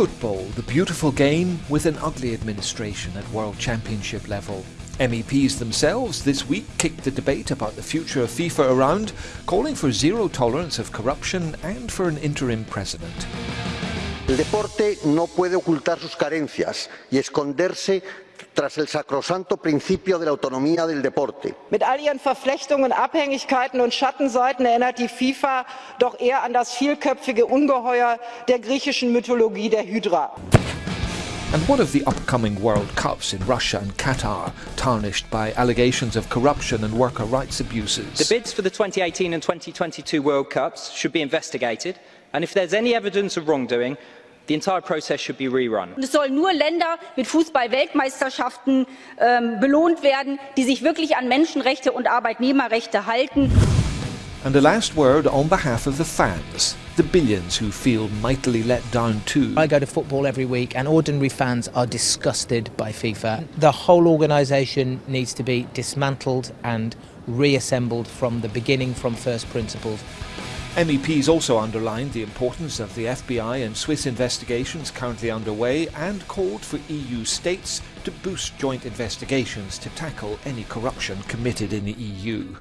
football, the beautiful game with an ugly administration at World Championship level. MEPs themselves this week kicked the debate about the future of FIFA around, calling for zero tolerance of corruption and for an interim president. El deporte no puede ocultar sus carencias y esconderse tras el sacrosanto principio de la autonomía del deporte. Mit all ihren Verflechtungen, Abhängigkeiten und Schattenseiten erinnert die FIFA doch eher an das vielköpfige Ungeheuer der griechischen Mythologie der Hydra. And what of the upcoming World Cups in Russia and Qatar, tarnished by allegations of corruption and worker rights abuses? The bids for the 2018 and 2022 World Cups should be investigated, and if there's any evidence of wrongdoing, the entire process should be rerun. Und es sollen nur Länder mit Fußball-Weltmeisterschaften ähm, belohnt werden, die sich wirklich an Menschenrechte und Arbeitnehmerrechte halten. And a last word on behalf of the fans, the billions who feel mightily let down too. I go to football every week and ordinary fans are disgusted by FIFA. The whole organisation needs to be dismantled and reassembled from the beginning, from first principles. MEPs also underlined the importance of the FBI and Swiss investigations currently underway and called for EU states to boost joint investigations to tackle any corruption committed in the EU.